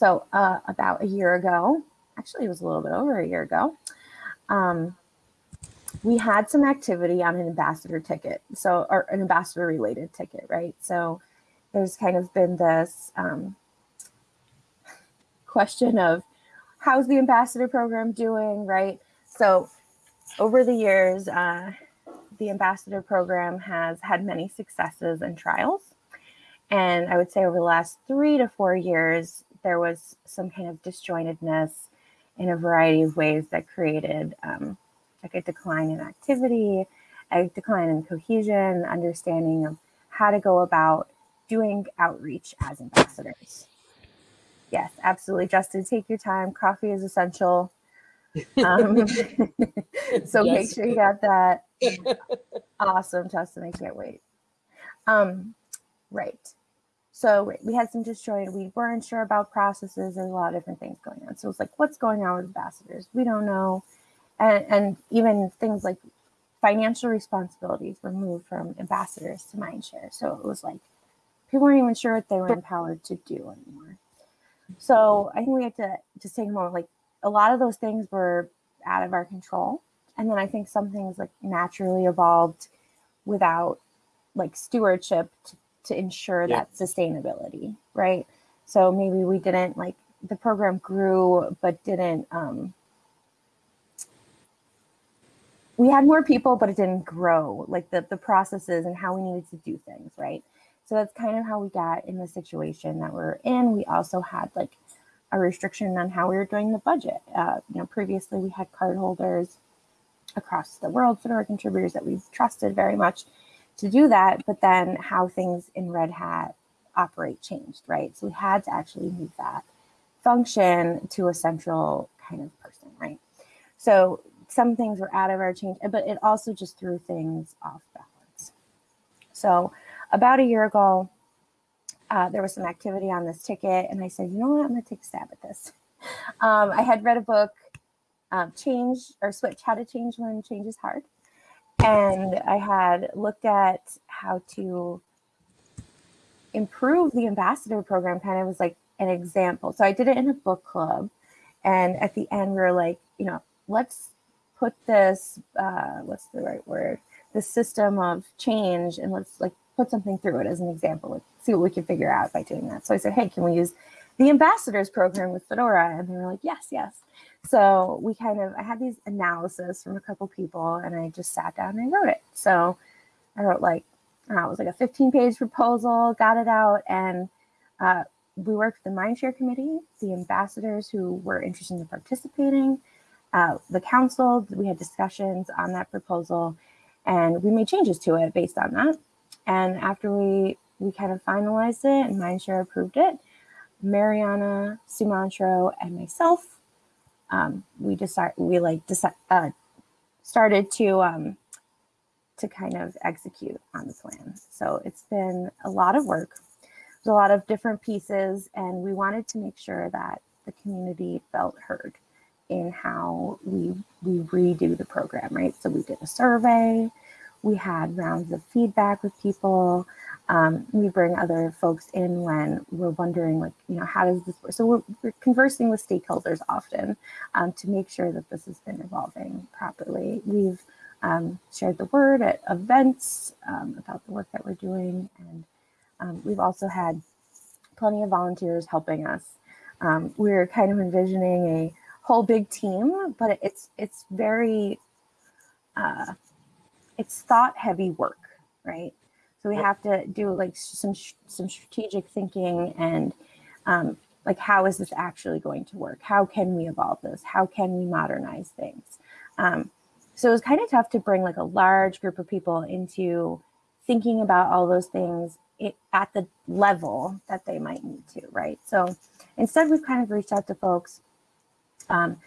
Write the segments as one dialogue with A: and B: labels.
A: So uh, about a year ago, actually it was a little bit over a year ago, um, we had some activity on an ambassador ticket, so or an ambassador related ticket, right? So there's kind of been this um, question of how's the ambassador program doing, right? So over the years, uh, the ambassador program has had many successes and trials. And I would say over the last three to four years, there was some kind of disjointedness in a variety of ways that created um, like a decline in activity, a decline in cohesion, understanding of how to go about doing outreach as ambassadors. Yes, absolutely. Justin, take your time. Coffee is essential. Um, so yes. make sure you got that. awesome, Justin. I can't wait. Um, right. So we had some disjointed, we weren't sure about processes. There's a lot of different things going on. So it's like, what's going on with ambassadors? We don't know. And, and even things like financial responsibilities were moved from ambassadors to Mindshare. So it was like, people weren't even sure what they were empowered to do anymore. So I think we had to just take a moment, like a lot of those things were out of our control. And then I think some things like naturally evolved without like stewardship to to ensure yeah. that sustainability, right? So maybe we didn't like the program grew, but didn't. Um, we had more people, but it didn't grow like the the processes and how we needed to do things, right? So that's kind of how we got in the situation that we're in. We also had like a restriction on how we were doing the budget. Uh, you know, previously we had cardholders across the world, Fedora contributors that we've trusted very much to do that, but then how things in Red Hat operate changed, right? So we had to actually move that function to a central kind of person, right? So some things were out of our change, but it also just threw things off balance. So about a year ago, uh, there was some activity on this ticket, and I said, you know what, I'm gonna take a stab at this. Um, I had read a book, um, Change or Switch, How to Change When Change is Hard and I had looked at how to improve the ambassador program kind of was like an example. So I did it in a book club. And at the end, we were like, you know, let's put this, uh, what's the right word? The system of change and let's like put something through it as an example, like see what we can figure out by doing that. So I said, hey, can we use the ambassadors program with Fedora? And they were like, yes, yes. So we kind of, I had these analysis from a couple people and I just sat down and wrote it. So I wrote like, I know, it was like a 15 page proposal, got it out. And uh, we worked with the Mindshare committee, the ambassadors who were interested in participating, uh, the council, we had discussions on that proposal and we made changes to it based on that. And after we, we kind of finalized it and Mindshare approved it, Mariana, Sumantro, and myself um, we decided we like decide, uh, started to um, to kind of execute on the plan. So it's been a lot of work. A lot of different pieces, and we wanted to make sure that the community felt heard in how we we redo the program, right? So we did a survey, we had rounds of feedback with people. Um, we bring other folks in when we're wondering, like, you know, how does this work? So we're, we're conversing with stakeholders often um, to make sure that this has been evolving properly. We've um, shared the word at events um, about the work that we're doing. And um, we've also had plenty of volunteers helping us. Um, we're kind of envisioning a whole big team, but it's, it's very, uh, it's thought heavy work, right? So we have to do like some some strategic thinking and um, like how is this actually going to work? How can we evolve this? How can we modernize things? Um, so it was kind of tough to bring like a large group of people into thinking about all those things it, at the level that they might need to, right? So instead, we've kind of reached out to folks um,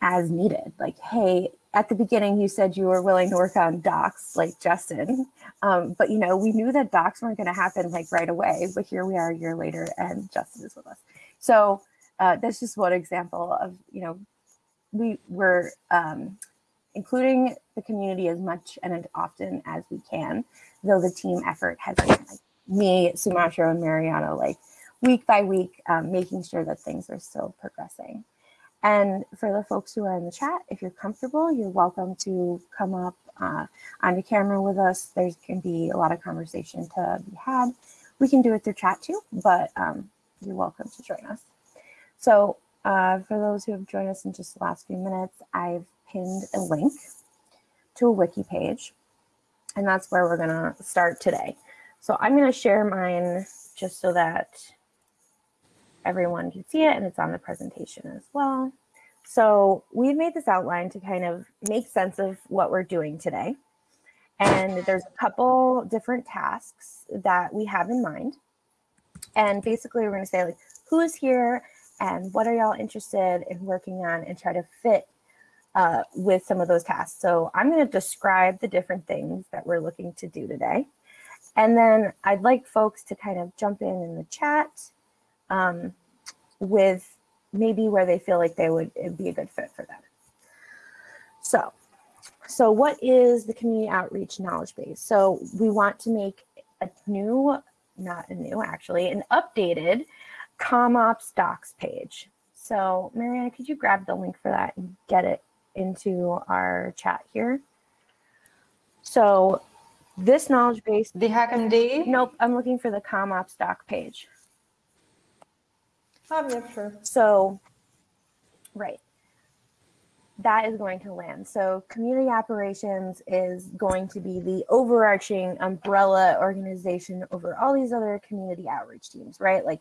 A: as needed, like, hey, at the beginning, you said you were willing to work on docs like Justin, um, but you know, we knew that docs weren't going to happen like right away, but here we are a year later and Justin is with us. So uh, that's just one example of, you know, we were um, including the community as much and as often as we can, though the team effort has been like me, Sumantro and Mariana, like week by week, um, making sure that things are still progressing. And for the folks who are in the chat, if you're comfortable, you're welcome to come up uh, on the camera with us. There can be a lot of conversation to be had. We can do it through chat too, but um, you're welcome to join us. So uh, for those who have joined us in just the last few minutes, I've pinned a link to a wiki page, and that's where we're gonna start today. So I'm gonna share mine just so that everyone can see it and it's on the presentation as well. So we've made this outline to kind of make sense of what we're doing today. And there's a couple different tasks that we have in mind. And basically we're gonna say like, who's here and what are y'all interested in working on and try to fit uh, with some of those tasks. So I'm gonna describe the different things that we're looking to do today. And then I'd like folks to kind of jump in in the chat um, with maybe where they feel like they would be a good fit for them. So, so what is the community outreach knowledge base? So we want to make a new, not a new actually, an updated CommOps docs page. So Mariana, could you grab the link for that and get it into our chat here? So this knowledge base.
B: The HackMD?
A: Nope, I'm looking for the CommOps doc page.
B: Oh, yeah, sure.
A: So, right. That is going to land. So community operations is going to be the overarching umbrella organization over all these other community outreach teams, right? Like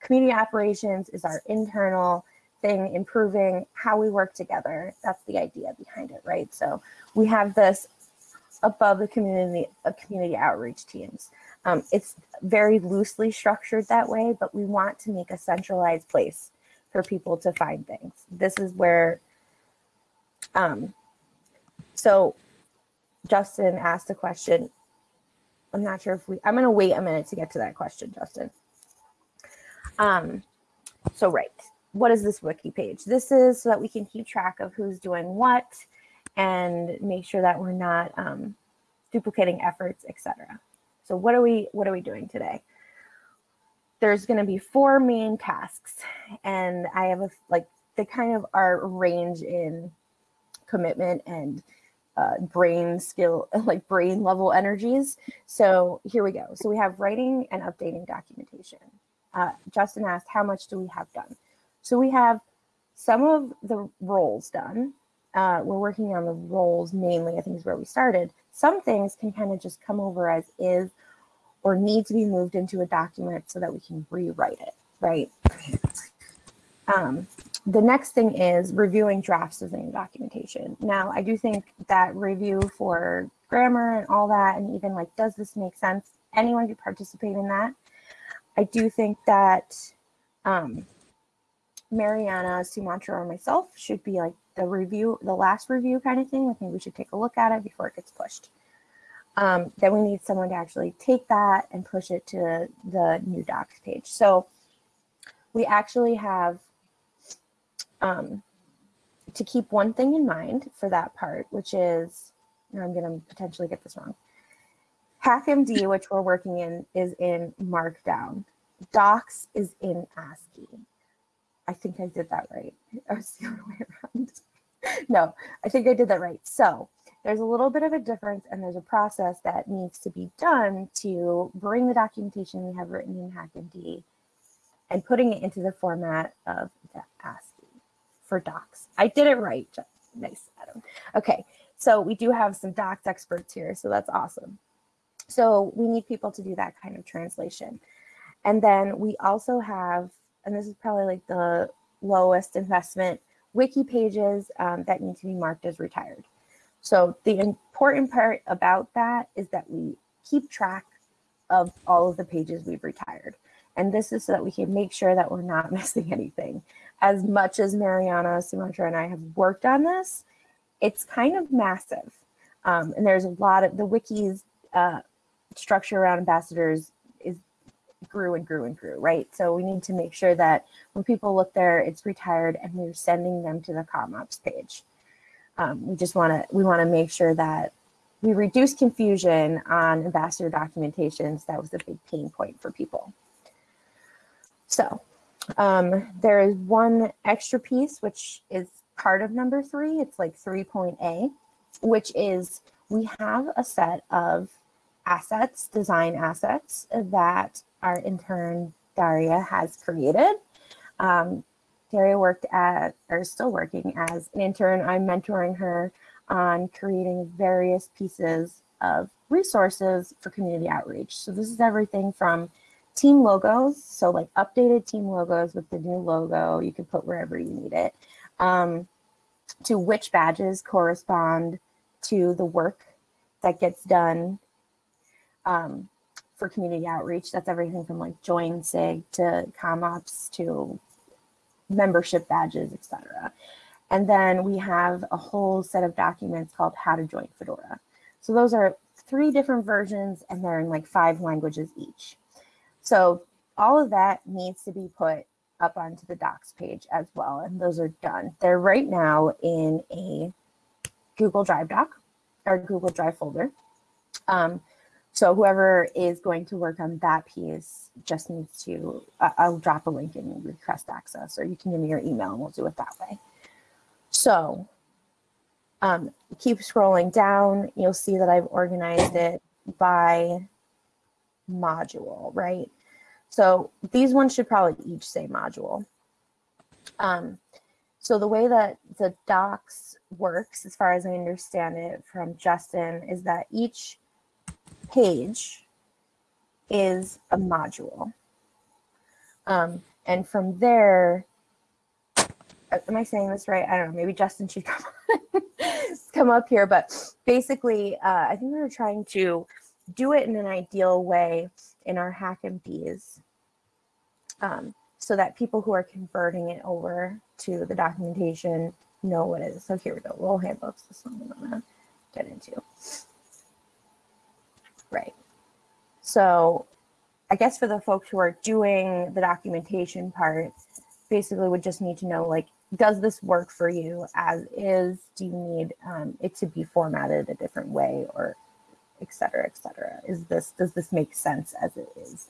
A: community operations is our internal thing, improving how we work together. That's the idea behind it, right? So we have this above the community, uh, community outreach teams. Um, it's very loosely structured that way, but we want to make a centralized place for people to find things. This is where, um, so Justin asked a question. I'm not sure if we, I'm gonna wait a minute to get to that question, Justin. Um, so right, what is this wiki page? This is so that we can keep track of who's doing what and make sure that we're not um, duplicating efforts, etc. So what are we what are we doing today? There's going to be four main tasks, and I have a like they kind of are range in commitment and uh, brain skill, like brain level energies. So here we go. So we have writing and updating documentation. Uh, Justin asked, how much do we have done? So we have some of the roles done. Uh, we're working on the roles mainly, I think is where we started. Some things can kind of just come over as is or need to be moved into a document so that we can rewrite it, right? Um, the next thing is reviewing drafts of the documentation. Now, I do think that review for grammar and all that, and even like, does this make sense? Anyone could participate in that. I do think that um, Mariana, Sumantro, or myself should be like the review, the last review kind of thing. I think we should take a look at it before it gets pushed um, then we need someone to actually take that and push it to the new docs page. So we actually have um, to keep one thing in mind for that part, which is, I'm going to potentially get this wrong. HackMD, which we're working in, is in Markdown. Docs is in ASCII. I think I did that right. I was the other way around. no, I think I did that right. So there's a little bit of a difference and there's a process that needs to be done to bring the documentation we have written in HackMD and putting it into the format of the ASCII for docs. I did it right. Nice, Adam. Okay, so we do have some docs experts here, so that's awesome. So we need people to do that kind of translation. And then we also have, and this is probably like the lowest investment, wiki pages um, that need to be marked as retired. So the important part about that is that we keep track of all of the pages we've retired. And this is so that we can make sure that we're not missing anything. As much as Mariana, Sumantro, and I have worked on this, it's kind of massive. Um, and there's a lot of the wiki's uh, structure around ambassadors grew and grew and grew, right? So we need to make sure that when people look there, it's retired and we're sending them to the CommOps page. Um, we just want to we want to make sure that we reduce confusion on ambassador documentations. That was a big pain point for people. So um, there is one extra piece, which is part of number three. It's like 3.A, which is we have a set of assets, design assets that our intern Daria has created. Um, Daria worked at, or is still working as an intern. I'm mentoring her on creating various pieces of resources for community outreach. So this is everything from team logos, so like updated team logos with the new logo, you can put wherever you need it, um, to which badges correspond to the work that gets done um, for community outreach. That's everything from like join SIG to CommOps to membership badges, etc. And then we have a whole set of documents called How to Join Fedora. So those are three different versions and they're in like five languages each. So all of that needs to be put up onto the docs page as well. And those are done. They're right now in a Google Drive doc or Google Drive folder. Um, so whoever is going to work on that piece just needs to, uh, I'll drop a link and request access, or you can give me your email and we'll do it that way. So um, keep scrolling down, you'll see that I've organized it by module, right? So these ones should probably each say module. Um, so the way that the docs works, as far as I understand it from Justin, is that each page is a module. Um, and from there, uh, am I saying this right? I don't know, maybe Justin should come, come up here, but basically, uh, I think we were trying to do it in an ideal way in our hack HackMDs um, so that people who are converting it over to the documentation know what it is. So here we go, role handbooks, this one I'm gonna get into. Right. So I guess for the folks who are doing the documentation part, basically would just need to know like, does this work for you as is? Do you need um, it to be formatted a different way or et cetera, et cetera? Is this, does this make sense as it is?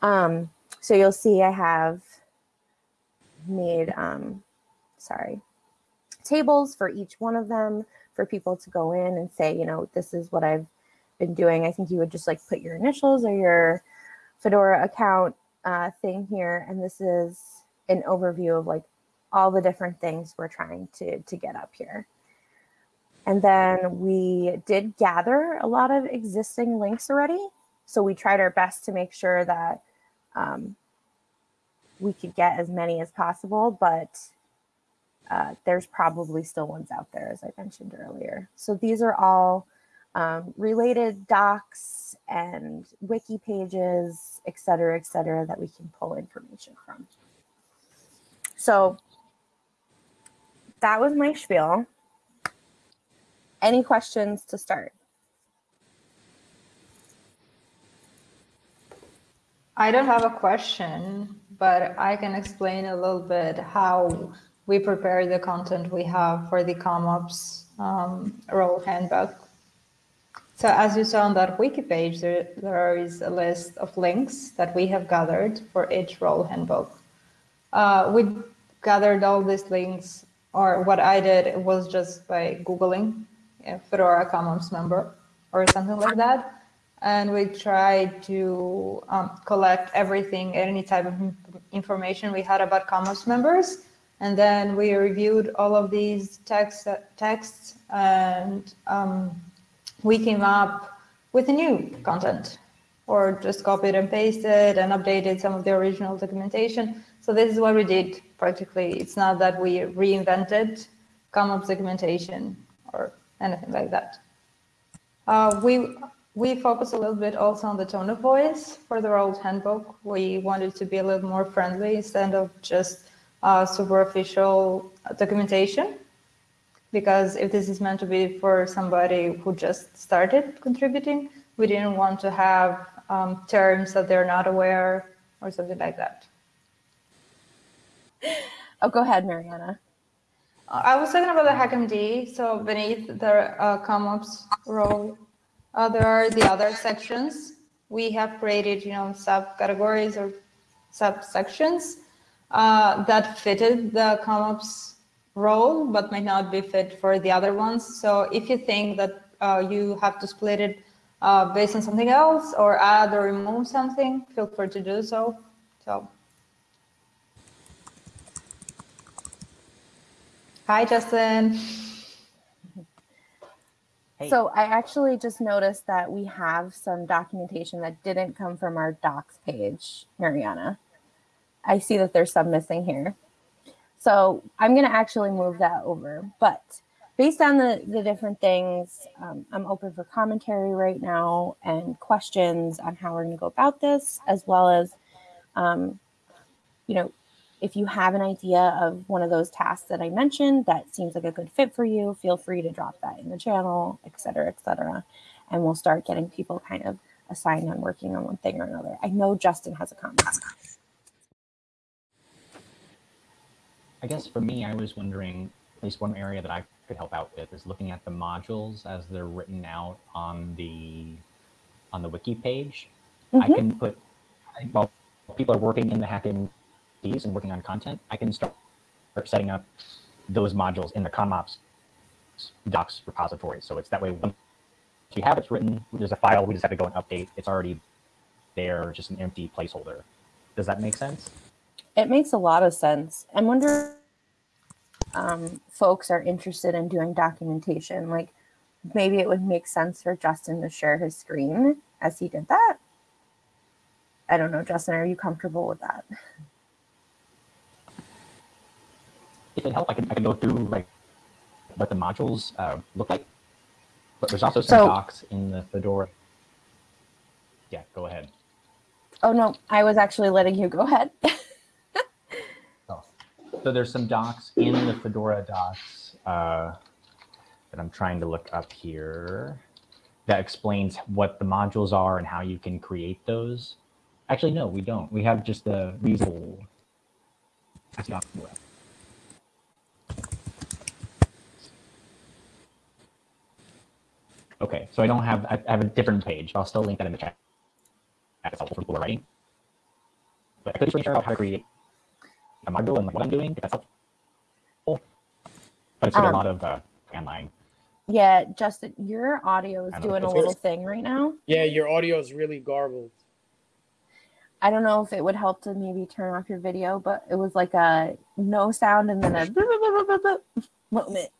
A: Um, so you'll see I have made, um, sorry, tables for each one of them for people to go in and say, you know, this is what I've been doing. I think you would just like put your initials or your Fedora account uh, thing here. And this is an overview of like all the different things we're trying to, to get up here. And then we did gather a lot of existing links already. So we tried our best to make sure that um, we could get as many as possible, but uh, there's probably still ones out there, as I mentioned earlier. So these are all um, related docs and wiki pages, et cetera, et cetera, that we can pull information from. So that was my spiel. Any questions to start?
B: I don't have a question, but I can explain a little bit how we prepare the content we have for the CommOps um, role handbook. So as you saw on that wiki page, there, there is a list of links that we have gathered for each role handbook. Uh, we gathered all these links, or what I did was just by Googling Fedora CommOps member or something like that. And we tried to um, collect everything, any type of information we had about CommOps members. And then we reviewed all of these text, texts and um, we came up with a new content or just copied and pasted and updated some of the original documentation. So this is what we did practically. It's not that we reinvented CommOps documentation or anything like that. Uh, we we focus a little bit also on the tone of voice for the old handbook. We wanted to be a little more friendly instead of just uh, super official documentation because if this is meant to be for somebody who just started contributing, we didn't want to have um, terms that they're not aware or something like that.
A: Oh, go ahead, Mariana.
B: I was talking about the HackMD. So beneath the uh, CommOps role, uh, there are the other sections. We have created, you know, subcategories or subsections uh, that fitted the CommOps role, but might not be fit for the other ones. So if you think that uh, you have to split it uh, based on something else or add or remove something, feel free to do so. So. Hi, Justin.
A: Hey. So I actually just noticed that we have some documentation that didn't come from our docs page, Mariana. I see that there's some missing here. So I'm going to actually move that over. But based on the, the different things, um, I'm open for commentary right now and questions on how we're going to go about this, as well as, um, you know, if you have an idea of one of those tasks that I mentioned that seems like a good fit for you, feel free to drop that in the channel, et cetera, et cetera. And we'll start getting people kind of assigned on working on one thing or another. I know Justin has a comment.
C: I guess for me, I was wondering, at least one area that I could help out with is looking at the modules as they're written out on the on the wiki page. Mm -hmm. I mm-hmm. can put, while people are working in the HackMD and working on content, I can start setting up those modules in the CommOps docs repository. So it's that way once you have it's written, there's a file, we just have to go and update. It's already there, just an empty placeholder. Does that make sense?
A: It makes a lot of sense. I wonder um, folks are interested in doing documentation. Like maybe it would make sense for Justin to share his screen as he did that. I don't know, Justin, are you comfortable with that?
C: if it helps, I can I can go through like what the modules uh, look like. But there's also some so, docs in the Fedora. Yeah, go ahead.
A: Oh no, I was actually letting you go ahead.
C: So there's some docs in the Fedora docs uh, that I'm trying to look up here that explains what the modules are and how you can create those. Actually, no, we don't. We have just the reusable Okay, so I don't have, I have a different page. I'll still link that in the chat. That's helpful for people writing. But I could share out how to create a module and like what I'm doing, if that's helpful. But it's um, a lot of uh, command line.
A: Yeah, Justin, your audio is doing a little thing right now.
D: Yeah, your audio is really garbled.
A: I don't know if it would help to maybe turn off your video, but it was like a no sound and then a moment.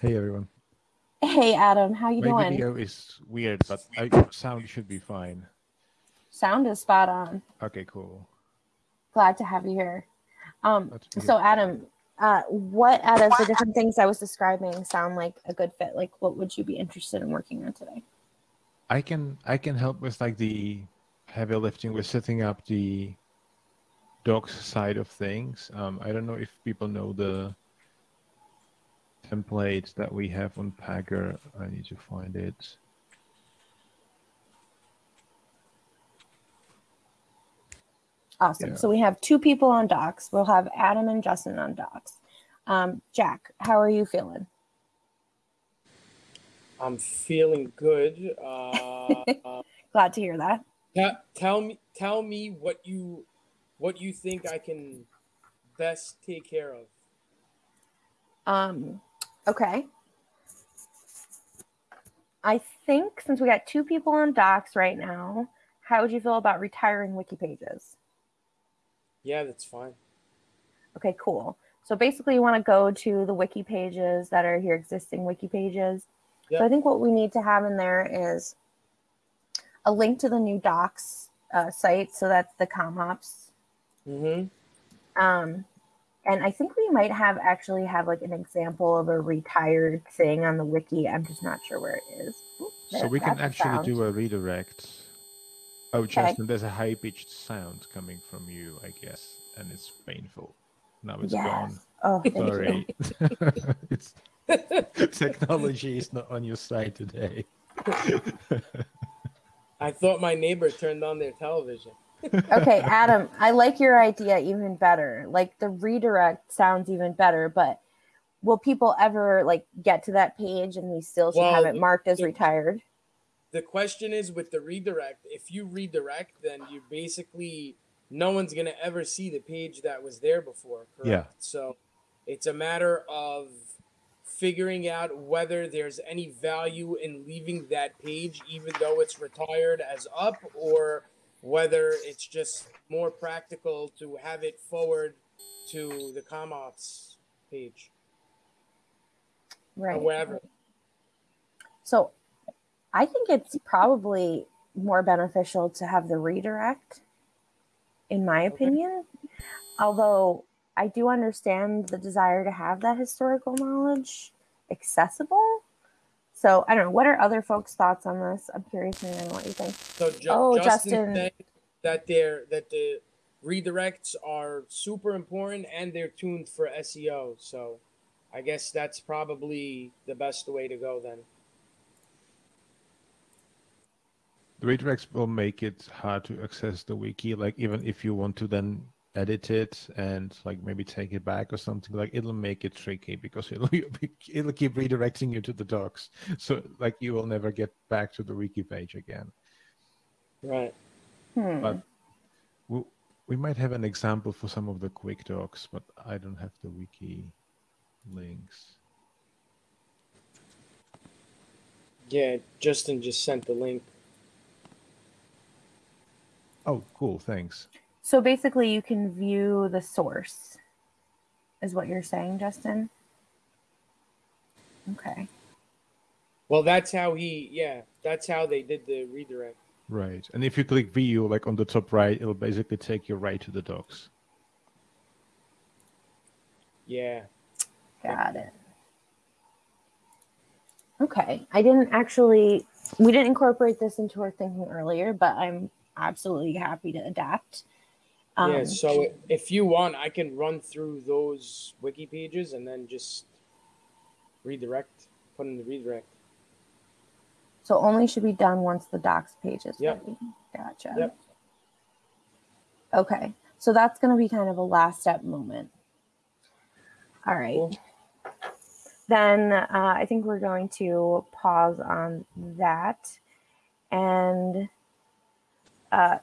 E: Hey everyone.
A: Hey Adam, how you
E: My
A: doing?
E: video is weird, but I, sound should be fine.
A: Sound is spot on.
E: Okay, cool.
A: Glad to have you here. Um, so Adam, uh, what out of the different things I was describing sound like a good fit? Like, what would you be interested in working on today?
E: I can I can help with like the heavy lifting with setting up the docs side of things. Um, I don't know if people know the template that we have on Packer. I need to find it.
A: Awesome. Yeah. So we have two people on docs. We'll have Adam and Justin on docs. Um, Jack, how are you feeling?
D: I'm feeling good. Uh,
A: Glad to hear that.
D: tell me, tell me what you, what you think I can best take care of.
A: Um, Okay. I think since we got two people on docs right now, how would you feel about retiring wiki pages?
D: Yeah, that's fine.
A: Okay, cool. So basically you want to go to the wiki pages that are your existing wiki pages. Yep. So I think what we need to have in there is a link to the new docs uh, site. So that's the CommOps.
D: Mm-hmm.
A: Um, and I think we might have actually have like an example of a retired thing on the wiki. I'm just not sure where it is.
E: so we can actually sound. do a redirect. Oh, okay. Justin, there's a high pitched sound coming from you, I guess, and it's painful. Now it's yes. gone.
A: Oh,
E: sorry. it's technology is not on your side today.
D: I thought my neighbor turned on their television
A: okay, Adam, I like your idea even better. Like the redirect sounds even better, but will people ever like get to that page and we still should well, have it marked as
D: the,
A: retired?
D: The question is with the redirect, if you redirect, then you basically no one's gonna ever see the page that was there before. Correct?
E: Yeah.
D: So it's a matter of figuring out whether there's any value in leaving that page, even though it's retired as up, or whether it's just more practical to have it forward to the CommOps page
A: right
D: or wherever.
A: so i think it's probably more beneficial to have the redirect in my
D: Okay.
A: opinion although i do understand the desire to have that historical knowledge accessible so i don't know what are other folks thoughts on this i'm curious to know what you think
D: So Ju-
A: Oh,
D: Justin,
A: Justin.
D: said that they're that the redirects are super important and they're tuned for SEO. So I guess that's probably the best way to go then.
E: The redirects will make it hard to access the wiki. Like even if you want to then edit it and like maybe take it back or something, like it'll make it tricky because it'll it'll keep redirecting you to the docs. So like you will never get back to the wiki page again.
D: Right.
A: hmm.
E: But we, we might have an example for some of the quick docs, but I don't have the wiki links.
D: Yeah, Justin just sent the link.
E: Oh, cool. Thanks.
A: so basically you can view the source is what you're saying justin okay
D: Well, that's how he. Yeah, that's how they did the redirect.
E: Right. And if you click view, like on the top right, it'll basically take you right to the docs.
D: Yeah.
A: Got it. Okay. I didn't actually, we didn't incorporate this into our thinking earlier, but I'm absolutely happy to adapt. Um,
D: yeah. So if you want, I can run through those wiki pages and then just redirect, put in the redirect.
A: so only should be done once the docs page is
D: Yep.
A: ready. Gotcha.
D: Yep.
A: Okay. So that's going to be kind of a last step moment. All right.
D: Cool.
A: Then uh, I think we're going to pause on that. And uh,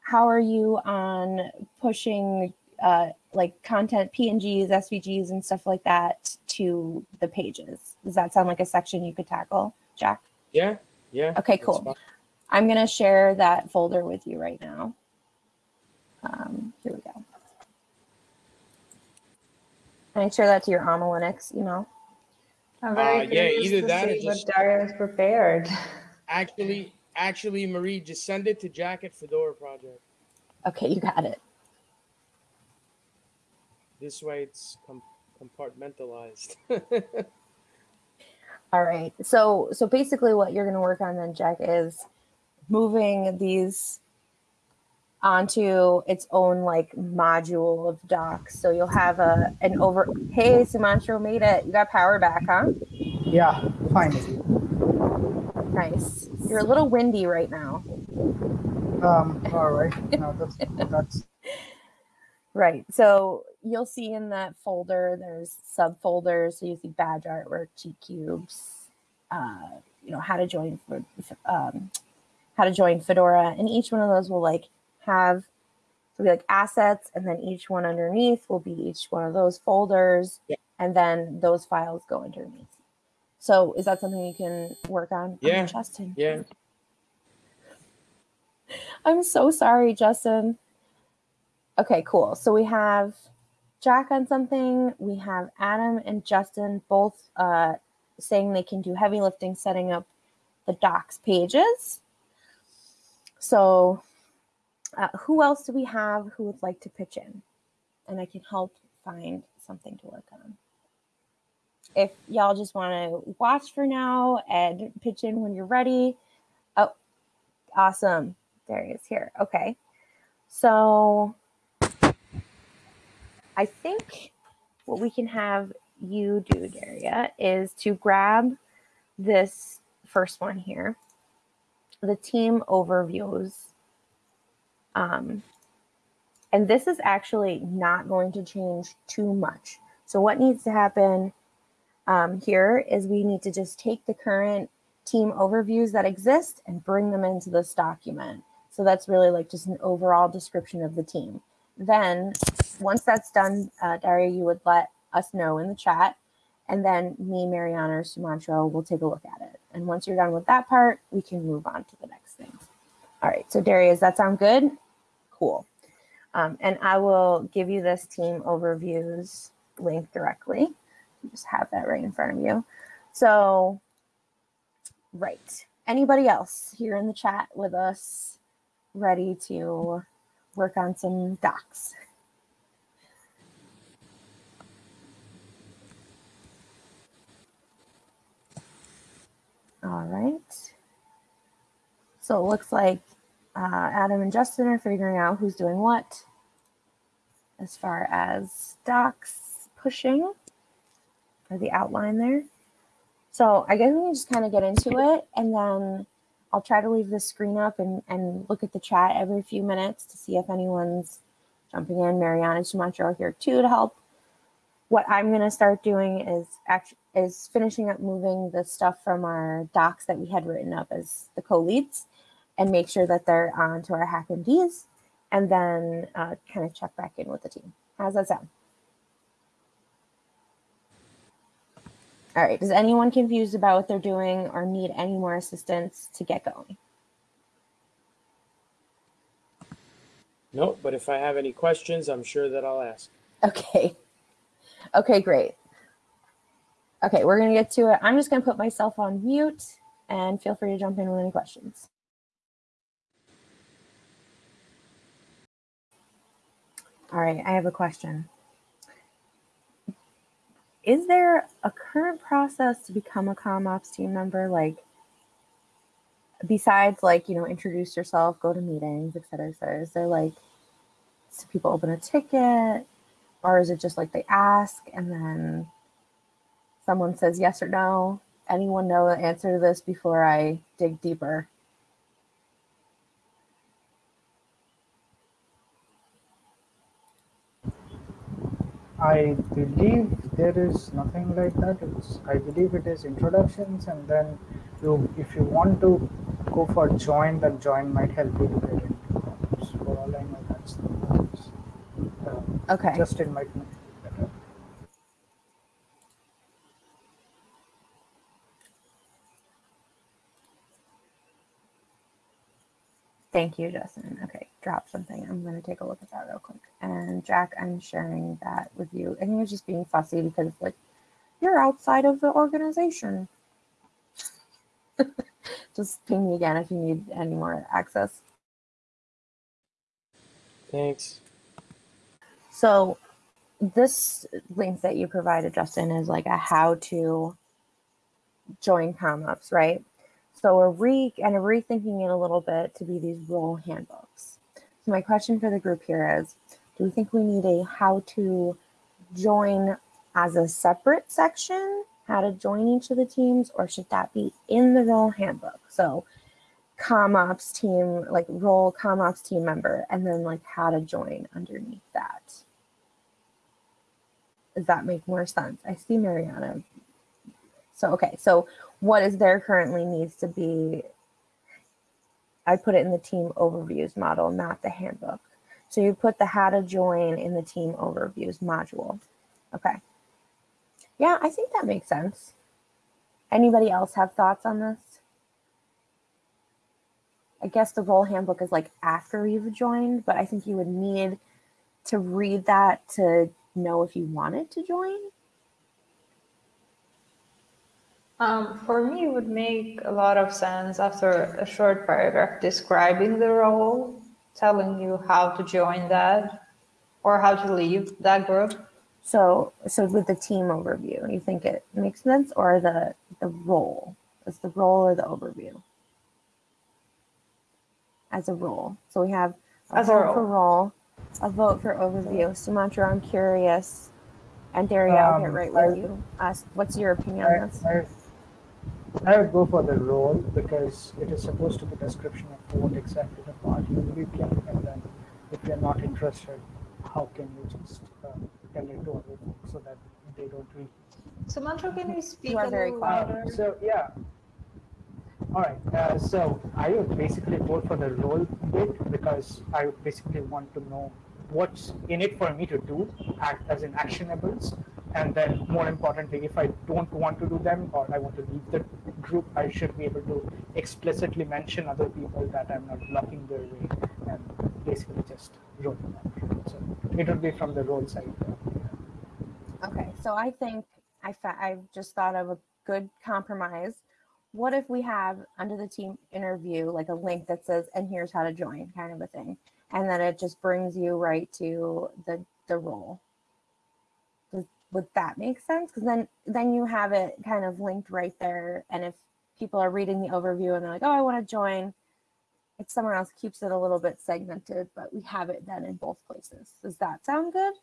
A: how are you on pushing uh, like content PNGs, SVGs, and stuff like that to the pages? Does that sound like a section you could tackle, Jack?
D: Yeah. Yeah.
A: Okay, cool.
D: fine.
A: I'm going to share that folder with you right now. Um, here we go. And I share that to your AlmaLinux email.
B: I'm very
D: Uh, yeah, either that or
B: see what
D: just-
B: Daria has prepared.
D: Actually, actually, Marie, just send it to Jacket Fedora Project.
A: Okay, you got it.
D: This way, it's com- compartmentalized.
A: All right. So so basically what you're going to work on then Jack is moving these onto its own like module of docs. So you'll have a an over Hey, Sumantro made it. You got power back, huh?
F: Yeah, finally.
A: Nice. You're a little windy right now.
F: Um, all right. No, that's that's
A: Right. So you'll see in that folder there's subfolders. So you see badge artwork, G cubes, uh, you know, how to join for um, how to join Fedora, and each one of those will like have so be like assets, and then each one underneath will be each one of those folders,
D: Yeah.
A: and then those files go underneath. So is that something you can work on? Oh,
D: Yeah.
A: Justin.
D: yeah.
A: I'm so sorry, Justin. Okay, cool. So we have Jack on something. We have Adam and Justin both uh, saying they can do heavy lifting setting up the docs pages. So, uh, who else do we have who would like to pitch in? And I can help find something to work on. If y'all just want to watch for now and pitch in when you're ready. Oh, awesome. There he is here. Okay. So I think what we can have you do, Daria, is to grab this first one here, the team overviews. Um, and this is actually not going to change too much. So what needs to happen um, here is we need to just take the current team overviews that exist and bring them into this document. So that's really like just an overall description of the team. Then once that's done, uh, Daria, you would let us know in the chat. And then me, Mariana, or Sumantro will take a look at it. And once you're done with that part, we can move on to the next thing. All right, so Daria, does that sound good? Cool. Um, and I will give you this team overviews link directly. You just have that right in front of you. So, right. Anybody else here in the chat with us ready to work on some docs? All right. So it looks like uh, Adam and Justin are figuring out who's doing what as far as docs pushing or the outline there. So I guess we can just kind of get into it and then I'll try to leave the screen up and, and look at the chat every few minutes to see if anyone's jumping in. Mariana Sumantro here too to help. What I'm going to start doing is actually is finishing up moving the stuff from our docs that we had written up as the co-leads and make sure that they're on to our HackMDs and then uh, kind of check back in with the team. How's that sound? All right, is anyone confused about what they're doing or need any more assistance to get going?
D: No, but if I have any questions, I'm sure that I'll ask.
A: Okay. Okay, great. Okay, we're going to get to it. I'm just going to put myself on mute and feel free to jump in with any questions. All right, I have a question. Is there a current process to become a CommOps team member? Like, besides like, you know, introduce yourself, go to meetings, et cetera, et cetera, is there like, do people open a ticket? Or is it just like they ask and then someone says yes or no? Anyone know the answer to this before I dig deeper?
F: I believe there is nothing like that. It's, I believe it is introductions, and then you, if you want to go for join, then join might help you to get into CommOps. For all I know, that's the case. Uh,
A: Okay.
F: Justin might know better.
A: Thank you, Justin. Okay, drop something. I'm going to take a look at that real quick. And Jack, I'm sharing that with you. I think it's just being fussy because like, you're outside of the organization. just ping me again if you need any more access.
D: Thanks.
A: So this link that you provided, Justin, is like a how to join CommOps, right? So we're re and rethinking it a little bit to be these role handbooks. So my question for the group here is, do we think we need a how to join as a separate section, how to join each of the teams, or should that be in the role handbook? So CommOps team, like role CommOps team member, and then like how to join underneath that. Does that make more sense? I see Mariana. So, okay, so what is there currently needs to be, I put it in the team overviews model, not the handbook. So you put the how to join in the team overviews module. Okay. Yeah, I think that makes sense. Anybody else have thoughts on this? I guess the role handbook is like after you've joined, but I think you would need to read that to know if you wanted to join.
B: Um, for me, it would make a lot of sense after a short paragraph describing the role, telling you how to join that or how to leave that group.
A: So, so with the team overview, you think it makes sense, or the the role? Is the role or the overview? As a role, so we have a
B: As a
A: vote for
B: role.
A: role, a vote for overview. Sumantro, I'm curious, and Daria, I'll get
F: Um,
A: right
F: I-
A: with you. Ask, what's your opinion
F: I,
A: on this?
F: I, I would go for the role because it is supposed to be description of what exactly the part you will be playing, and then if you're not interested, how can you just uh, tell it to other folks so that they don't read?
B: So, Mantra, can you speak
A: are
B: a
A: very
B: little
A: quiet.
B: louder?
F: So yeah, All right, uh, so I would basically vote for the role bit because I would basically want to know what's in it for me to do act as in actionables. And then more importantly, if I don't want to do them or I want to leave the group, I should be able to explicitly mention other people that I'm not blocking their way and basically just roll them out. So it would be from the role side.
A: Okay, so I think I I've just thought of a good compromise. What if we have under the team interview like a link that says "and here's how to join" kind of a thing, and then it just brings you right to the the role. Would that make sense? Because then then you have it kind of linked right there, and if people are reading the overview and they're like, "Oh, I want to join," it's somewhere else keeps it a little bit segmented, but we have it then in both places. Does that sound good?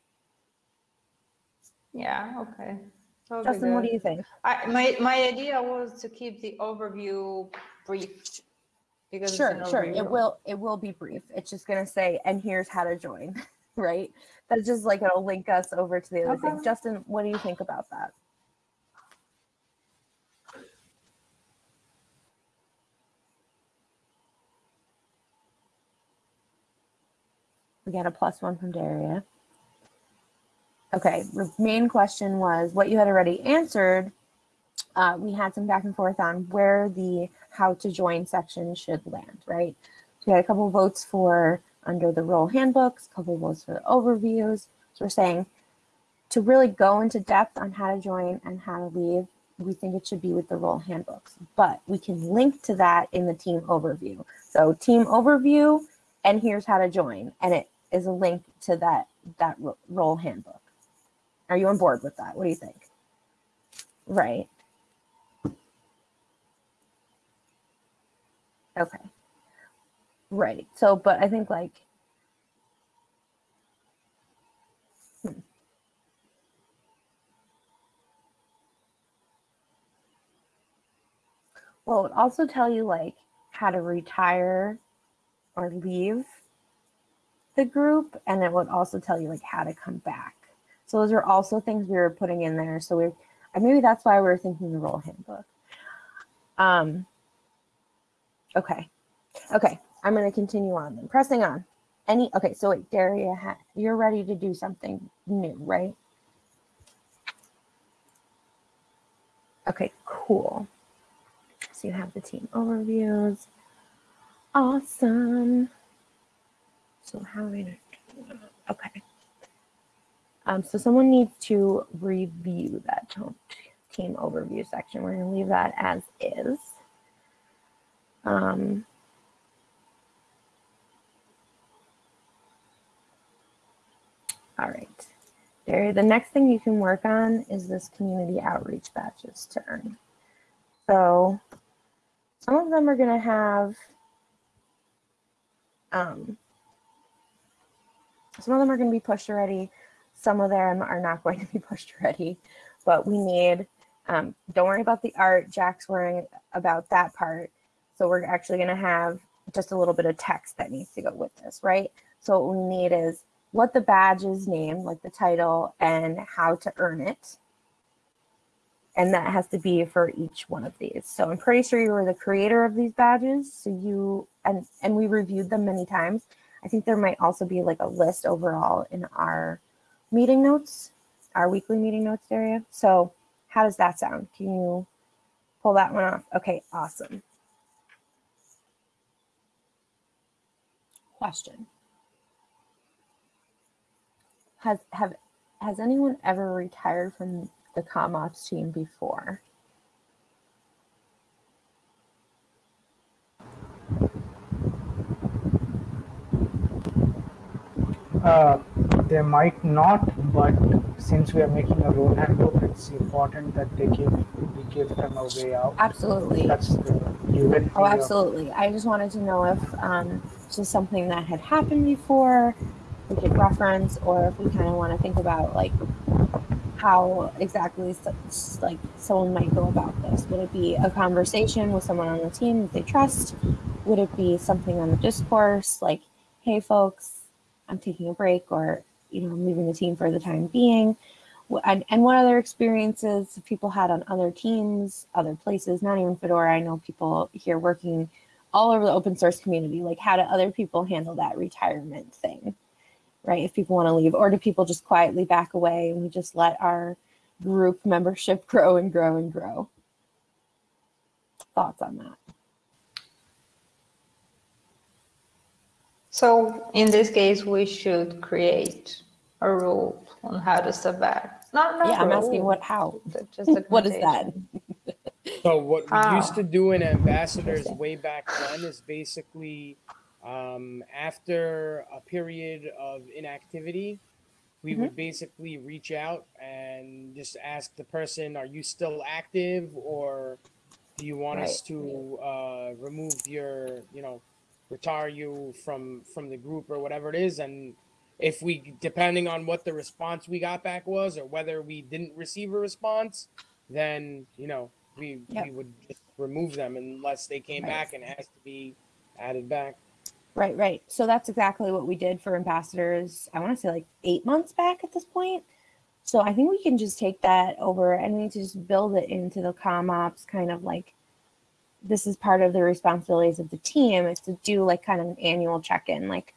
B: Yeah, okay. That would be
A: Justin, what do you think?
B: I, my, my idea was to keep the overview brief. Because
A: Sure, sure. It will it will be brief. It's just gonna say, and here's how to join, right? That's just like it'll link us over to the other thing. Justin, what do you think about that? We got a plus one from Daria. Okay, the main question was what you had already answered. Uh, we had some back and forth on where the how to join section should land, right? So we had a couple votes for under the role handbooks, a couple votes for the overviews. So we're saying to really go into depth on how to join and how to leave, we think it should be with the role handbooks, but we can link to that in the team overview. So team overview, and here's how to join, and it is a link to that that role handbook. Are you on board with that? What do you think? Right. Okay. Right. So, but I think like, hmm. well, it would also tell you like how to retire or leave the group, and it would also tell you like how to come back. So those are also things we were putting in there. So we, and maybe that's why we were thinking the role handbook. Um. Okay. Okay, I'm going to continue on then. Pressing on. Any, okay, so wait, Daria, you're ready to do something new, right? Okay, cool. So you have the team overviews. Awesome. So how are we going to, okay. Um, so someone needs to review that team overview section. We're going to leave that as is. Um, all right. There, the next thing you can work on is this community outreach badges to earn. So some of them are going to have, um, some of them are going to be pushed already. Some of them are not going to be pushed already, but we need, um, don't worry about the art. Jack's worrying about that part. So we're actually going to have just a little bit of text that needs to go with this, right? So what we need is what the badge is named, like the title, and how to earn it. And that has to be for each one of these. So I'm pretty sure you were the creator of these badges. So you and and we reviewed them many times. I think there might also be like a list overall in our meeting notes, our weekly meeting notes area. So how does that sound? Can you pull that one off? Okay, awesome. Question. Has have has anyone ever retired from the CommOps team before?
F: Uh, they might not, but since we are making a role handbook, it's important that they give we give them a way out.
A: Absolutely.
F: That's the.
A: Oh, absolutely. I just wanted to know if um, this is something that had happened before, we could reference, or if we kind of want to think about like how exactly like someone might go about this. Would it be a conversation with someone on the team that they trust? Would it be something on the discourse like, "Hey, folks, I'm taking a break," or you know, I'm leaving the team for the time being? and, and what other experiences people had on other teams, other places, not even Fedora. I know people here working all over the open source community. Like, how do other people handle that retirement thing, right? If people want to leave, or do people just quietly back away and we just let our group membership grow and grow and grow? Thoughts on that?
B: So in this case, we should create a rule on how to step back. Not, not
A: yeah, I'm asking
B: rule,
A: what, how?
B: but just
A: What is that?
D: So what we
B: Ah.
D: used to do in ambassadors way back then is basically um, after a period of inactivity, we
A: Mhm.
D: would basically reach out and just ask the person, "Are you still active, or do you want us to uh, remove your, you know, retire you from from the group or whatever it is?" And if we, depending on what the response we got back was, or whether we didn't receive a response, then you know we
A: Yep.
D: we would just remove them unless they came
A: Right.
D: back and asked to be added back.
A: Right, right. So that's exactly what we did for ambassadors. I want to say like eight months back at this point. So I think we can just take that over and we need to just build it into the CommOps kind of like this is part of the responsibilities of the team is to do like kind of an annual check-in, like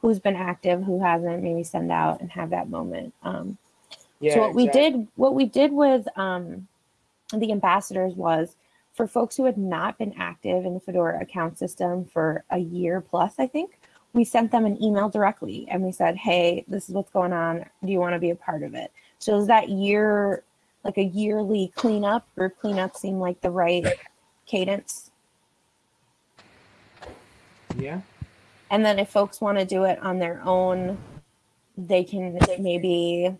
A: who's been active, who hasn't, maybe send out and have that moment. Um,
D: Yeah.
A: so what we did, what we did with um, the ambassadors was for folks who had not been active in the Fedora account system for a year plus, I think, we sent them an email directly and we said, "Hey, this is what's going on. Do you want to be a part of it?" So is that year like a yearly cleanup group cleanup seem like the right cadence?
D: Yeah.
A: And then if folks want to do it on their own, they can maybe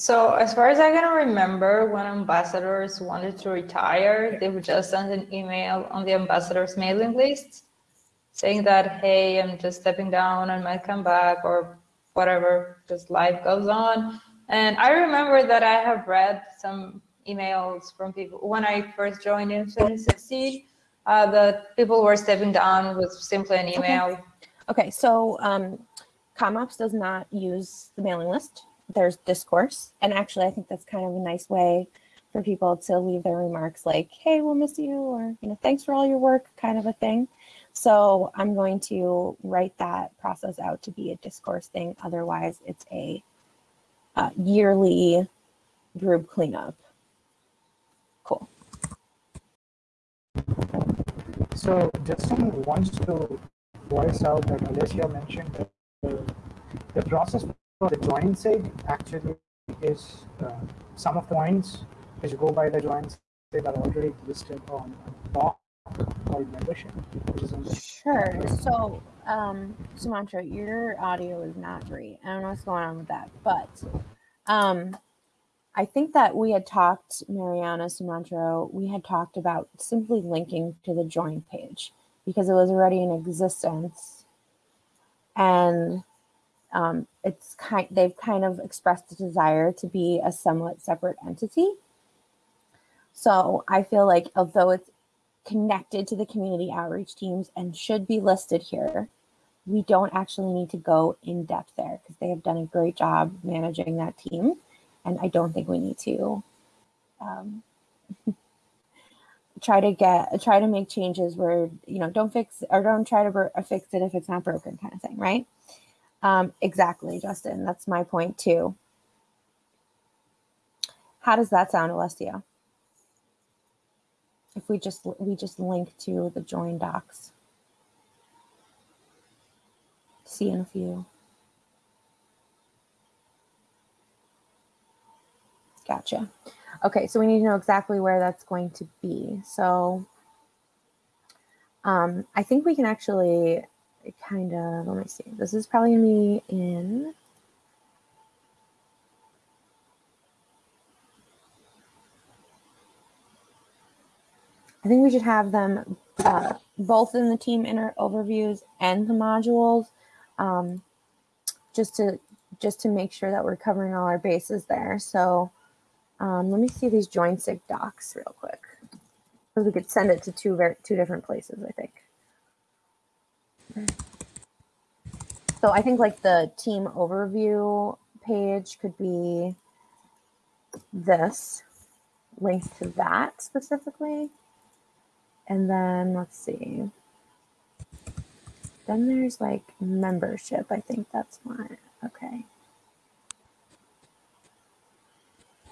B: So as far as I can remember, when ambassadors wanted to retire, they would just send an email on the ambassadors mailing list saying that, hey, I'm just stepping down and might come back or whatever, just life goes on. And I remember that I have read some emails from people when I first joined in 2016 uh, that people were stepping down with simply an email.
A: Okay, so um, CommOps does not use the mailing list. There's discourse, and actually, I think that's kind of a nice way for people to leave their remarks, like "Hey, we'll miss you," or you know, "Thanks for all your work," kind of a thing. So I'm going to write that process out to be a discourse thing. Otherwise, it's a uh, yearly group cleanup. Cool.
F: So Justin wants to voice out that Alessia mentioned that the, the process for the join site actually is uh, some of the points which go by the join site are already listed on a doc called membership, which is on the
A: Sure. So, um, Sumantro, your audio is not great. I don't know what's going on with that, but um, I think that we had talked, Mariana Sumantro, we had talked about simply linking to the join page because it was already in existence, and um, it's kind. They've kind of expressed a desire to be a somewhat separate entity. So I feel like although it's connected to the community outreach teams and should be listed here. We don't actually need to go in depth there because they have done a great job managing that team. And I don't think we need to um, try to get, try to make changes where, you know, don't fix or don't try to fix it if it's not broken kind of thing, right? Um, exactly, Justin. That's my point too. How does that sound, Alessia? if we just we just link to the join docs see in a few gotcha okay so we need to know exactly where that's going to be so um i think we can actually kind of let me see this is probably gonna in I think we should have them uh, both in the team inner overviews and the modules, um, just to just to make sure that we're covering all our bases there. So um, let me see these join sig docs real quick, because we could send it to two very two different places. I think. So I think like the team overview page could be this link to that specifically. And then let's see. Then there's like membership. I think that's one. Okay.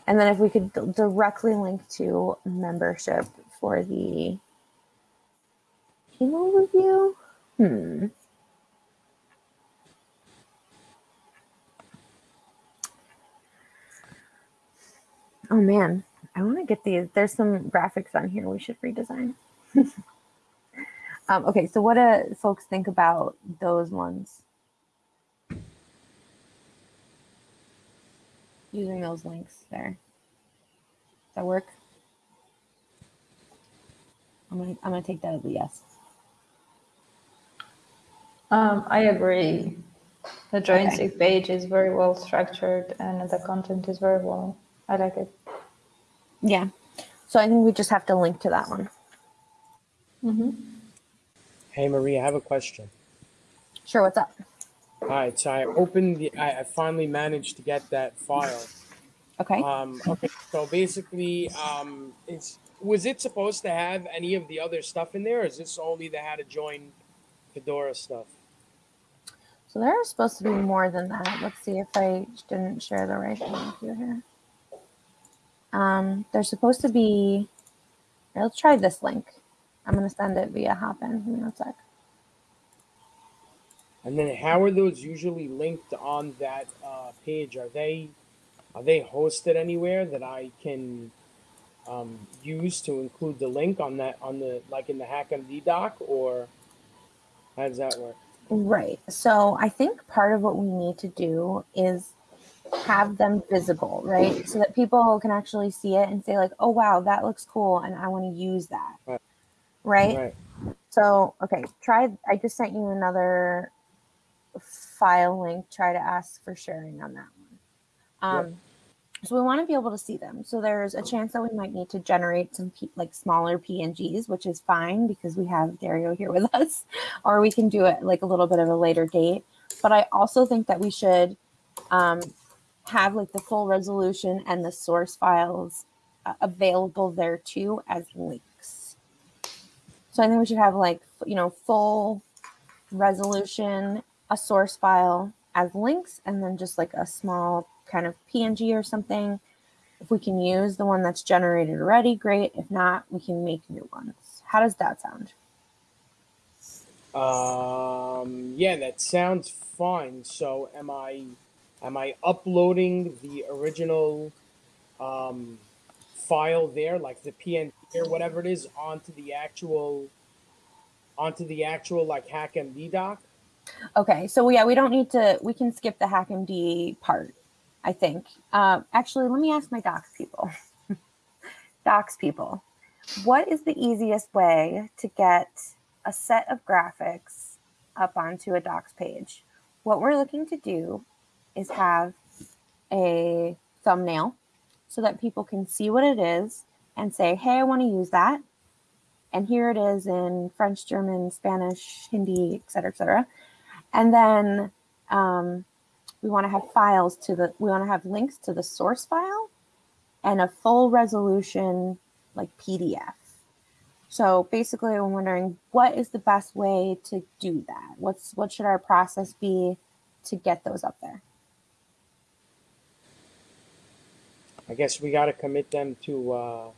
A: And then if we could directly link to membership for the team overview. Hmm. Oh man, I want to get these. There's some graphics on here we should redesign. um, okay, so what do folks think about those ones? Using those links there. Does that work? I'm gonna I'm gonna take that as a yes.
B: Um, I agree. The Join SIG page is very well structured and the content is very well. I like it.
A: Yeah. So I think we just have to link to that one. Hmm.
D: Hey, Maria, I have a question.
A: Sure. What's up?
D: All right, so I opened the, I, I finally managed to get that file.
A: Okay.
D: Um, okay, so basically, um, it's, was it supposed to have any of the other stuff in there, or is this only the how to join Fedora stuff?
A: So there are supposed to be more than that. Let's see if I didn't share the right thing with you here. Um, there's supposed to be. Let's try this link. I'm gonna send it via Hopin. Give me one sec.
D: And then how are those usually linked on that uh, page? Are they are they hosted anywhere that I can um, use to include the link on that on the like in the HackMD doc, or how does that work?
A: Right. So I think part of what we need to do is have them visible, right? So that people can actually see it and say like, "Oh wow, that looks cool and I want to use that."
D: Right.
A: Right?
D: Right.
A: So, okay, try I just sent you another file link. Try to ask for sharing on that one. Um so we want to be able to see them. So there's a chance that we might need to generate some like smaller PNGs, which is fine because we have Daria here with us, or we can do it like a little bit of a later date. But I also think that we should um, have like the full resolution and the source files uh, available there too as links. So I think we should have like you know full resolution, a source file as links, and then just like a small kind of PNG or something. If we can use the one that's generated already, great. If not, we can make new ones. How does that sound?
D: Um, yeah, that sounds fine. So am I am I uploading the original um, file there, like the PNG or whatever it is, onto the actual onto the actual like HackMD doc?
A: Okay, so yeah, we don't need to. We can skip the HackMD part. I think. Uh, actually, let me ask my docs people. docs people, what is the easiest way to get a set of graphics up onto a docs page? What we're looking to do is have a thumbnail so that people can see what it is and say, "Hey, I want to use that." And here it is in French, German, Spanish, Hindi, et cetera, et cetera. And then um, we want to have files to the, we want to have links to the source file and a full resolution like PDF. So basically, I'm wondering what is the best way to do that? What's what should our process be to get those up there?
D: I guess we got to commit them to uh,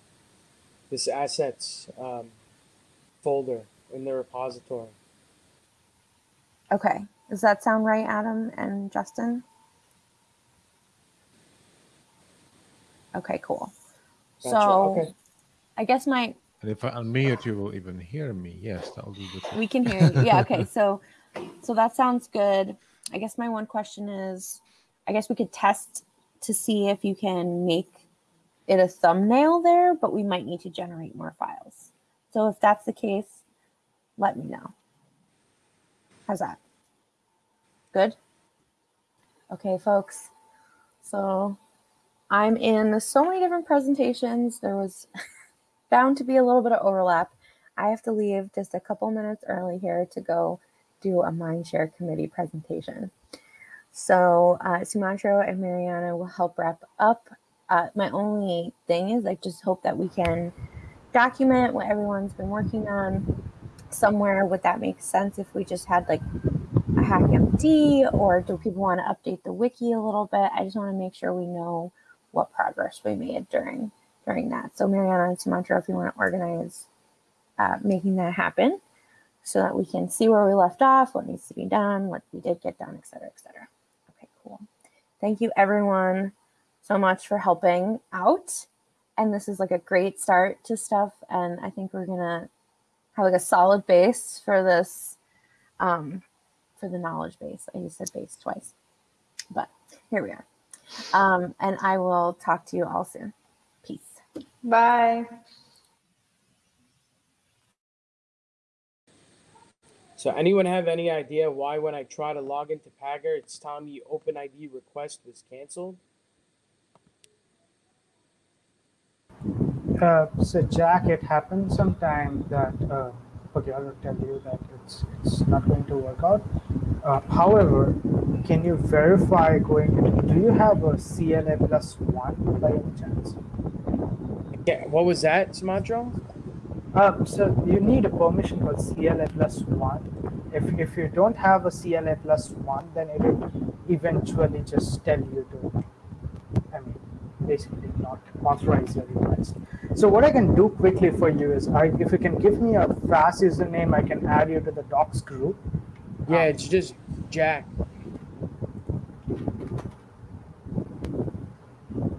D: this assets um, folder in the repository.
A: Okay, does that sound right, Adam and Justin? Okay, cool.
D: Gotcha,
A: So
D: okay.
A: I guess my
E: And if I unmute, you will even hear me. Yes, that'll do the
A: we can hear you. Yeah, okay. So so that sounds good. I guess my one question is I guess we could test to see if you can make it a thumbnail there, but we might need to generate more files. So if that's the case, let me know. How's that? Good? Okay, folks. So I'm in so many different presentations. There was bound to be a little bit of overlap. I have to leave just a couple minutes early here to go do a Mindshare committee presentation. So uh, Sumantro and Mariana will help wrap up. Uh, my only thing is I just hope that we can document what everyone's been working on somewhere. Would that make sense if we just had like HackMD or do people want to update the wiki a little bit? I just want to make sure we know what progress we made during during that. So Mariana and Sumantro, if you want to organize uh, making that happen so that we can see where we left off, what needs to be done, what we did get done, et cetera, et cetera. Okay, cool. Thank you everyone so much for helping out. And this is like a great start to stuff. And I think we're gonna have like a solid base for this, um, for the knowledge base. I just said base twice, but here we are. Um, and I will talk to you all soon. Peace.
B: Bye.
D: So anyone have any idea why when I try to log into Pagure, it's telling me OpenID request was canceled?
F: Uh, so Jack, it happens sometime that uh, okay, I'll tell you that it's it's not going to work out. Uh, however, can you verify going? Into, do you have a CLA plus one by any chance?
D: Yeah, what was that, Sumantro?
F: Uh, so you need a permission called CLA plus one. If if you don't have a CLA plus one, then it will eventually just tell you to. Basically not authorize your request. So what I can do quickly for you is, I, if you can give me a FAS username, I can add you to the docs group.
D: Yeah, it's just Jack.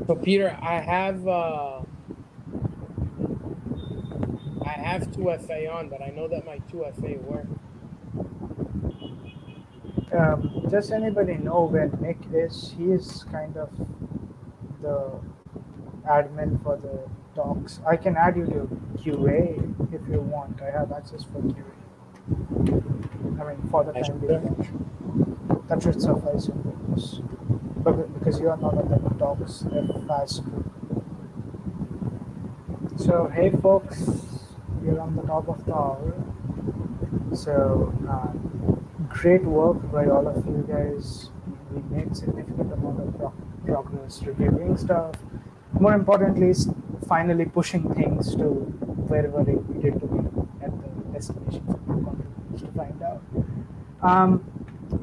D: So Peter, I have uh I have 2FA on, but I know that my 2FA work.
F: Um, does anybody know where Nick is? He is kind of the admin for the docs. I can add you to QA if you want. I have access for QA. I mean, for the time being. That should suffice your purpose. But because you are not on the docs, fast. So, hey folks, you're on the top of the hour. So, uh, great work by all of you guys. We made significant amount of pro- progress reviewing stuff. More importantly, finally pushing things to wherever it needed to be at the destination to find out. Um,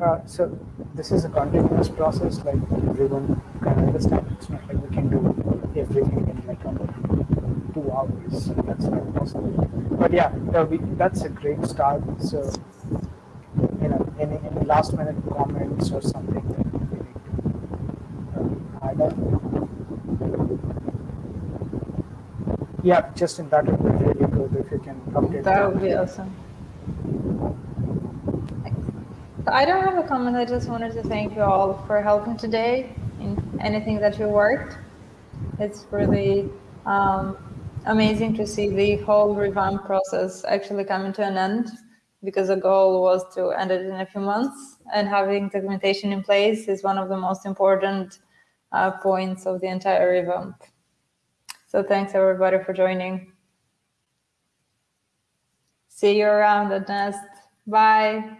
F: uh, so this is a continuous process, like everyone can understand. It's not like we can do everything in like two hours. That's not possible. But yeah, uh, that's a great start. So you know, any, any last minute comments or something that we need to uh, add up. Yeah, Justin that would be really good if you can update
B: That would be awesome. So I don't have a comment. I just wanted to thank you all for helping today in anything that you worked. It's really um, amazing to see the whole revamp process actually coming to an end because the goal was to end it in a few months and having documentation in place is one of the most important uh, points of the entire revamp. So thanks everybody for joining. See you around at Nest. Bye.